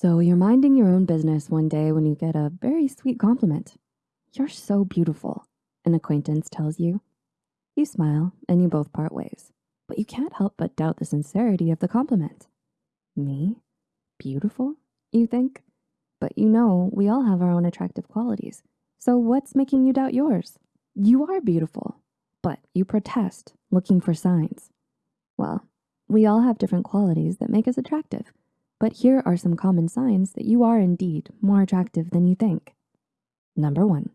So you're minding your own business one day when you get a very sweet compliment. You're so beautiful, an acquaintance tells you. You smile and you both part ways, but you can't help but doubt the sincerity of the compliment. Me? Beautiful, you think? But you know, we all have our own attractive qualities. So what's making you doubt yours? You are beautiful, but you protest, looking for signs. Well, we all have different qualities that make us attractive, but here are some common signs that you are indeed more attractive than you think. Number one,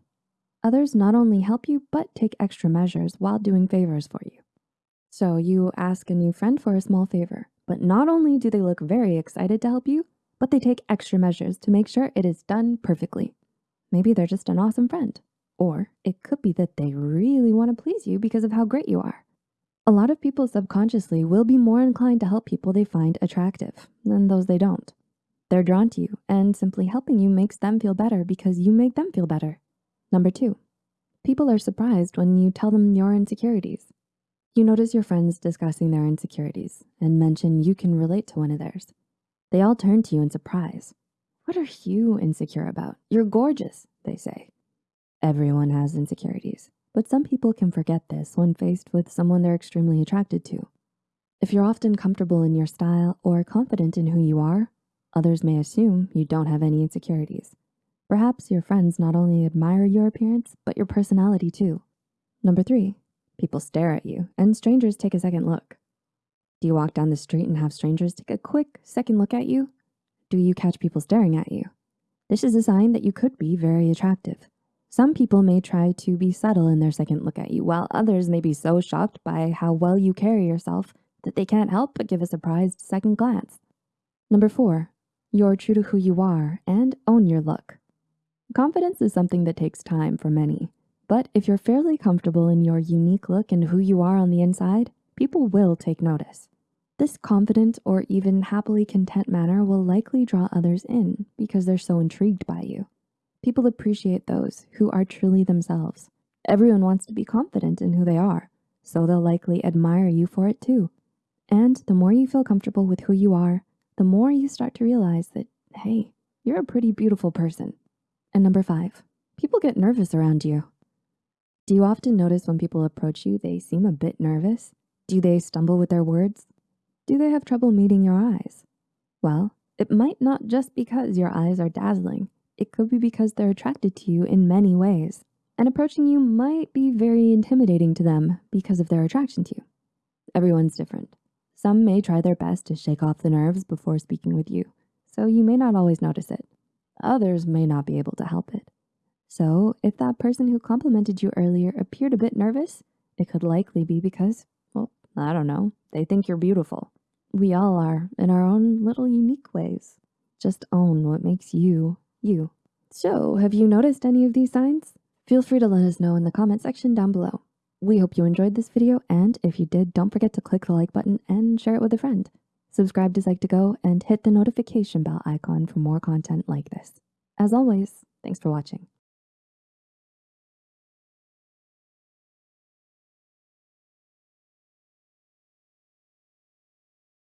others not only help you, but take extra measures while doing favors for you. So you ask a new friend for a small favor, but not only do they look very excited to help you, but they take extra measures to make sure it is done perfectly. Maybe they're just an awesome friend. Or it could be that they really wanna please you because of how great you are. A lot of people subconsciously will be more inclined to help people they find attractive than those they don't. They're drawn to you and simply helping you makes them feel better because you make them feel better. Number two, people are surprised when you tell them your insecurities. You notice your friends discussing their insecurities and mention you can relate to one of theirs. They all turn to you in surprise. What are you insecure about? You're gorgeous, they say. Everyone has insecurities, but some people can forget this when faced with someone they're extremely attracted to. If you're often comfortable in your style or confident in who you are, others may assume you don't have any insecurities. Perhaps your friends not only admire your appearance, but your personality too. Number three, people stare at you and strangers take a second look. Do you walk down the street and have strangers take a quick second look at you? Do you catch people staring at you? This is a sign that you could be very attractive. Some people may try to be subtle in their second look at you, while others may be so shocked by how well you carry yourself that they can't help but give a surprised second glance. Number four, you're true to who you are and own your look. Confidence is something that takes time for many, but if you're fairly comfortable in your unique look and who you are on the inside, people will take notice. This confident or even happily content manner will likely draw others in because they're so intrigued by you. People appreciate those who are truly themselves. Everyone wants to be confident in who they are, so they'll likely admire you for it too. And the more you feel comfortable with who you are, the more you start to realize that, hey, you're a pretty beautiful person. And number five, people get nervous around you. Do you often notice when people approach you, they seem a bit nervous? Do they stumble with their words? Do they have trouble meeting your eyes? Well, it might not just because your eyes are dazzling. It could be because they're attracted to you in many ways. And approaching you might be very intimidating to them because of their attraction to you. Everyone's different. Some may try their best to shake off the nerves before speaking with you, so you may not always notice it. Others may not be able to help it. So if that person who complimented you earlier appeared a bit nervous, it could likely be because well, I don't know, they think you're beautiful. We all are in our own little unique ways. Just own what makes you, you. So have you noticed any of these signs? Feel free to let us know in the comment section down below. We hope you enjoyed this video, and if you did, don't forget to click the like button and share it with a friend. Subscribe to Psych2Go and hit the notification bell icon for more content like this. As always, thanks for watching.